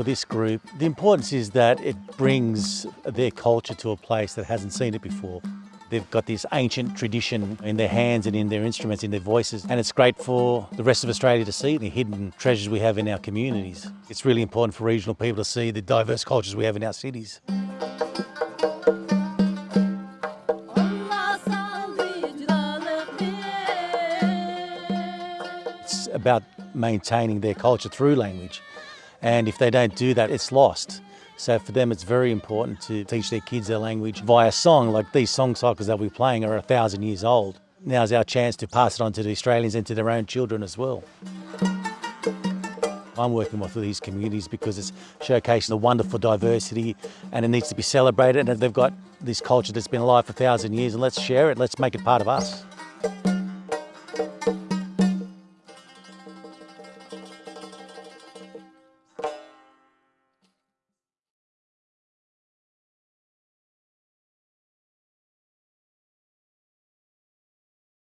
for this group. The importance is that it brings their culture to a place that hasn't seen it before. They've got this ancient tradition in their hands and in their instruments, in their voices, and it's great for the rest of Australia to see the hidden treasures we have in our communities. It's really important for regional people to see the diverse cultures we have in our cities. It's about maintaining their culture through language. And if they don't do that, it's lost. So for them, it's very important to teach their kids their language via song. Like these song cycles that we're playing are a thousand years old. Now's our chance to pass it on to the Australians and to their own children as well. I'm working with these communities because it's showcasing the wonderful diversity and it needs to be celebrated and they've got this culture that's been alive for a thousand years and let's share it, let's make it part of us.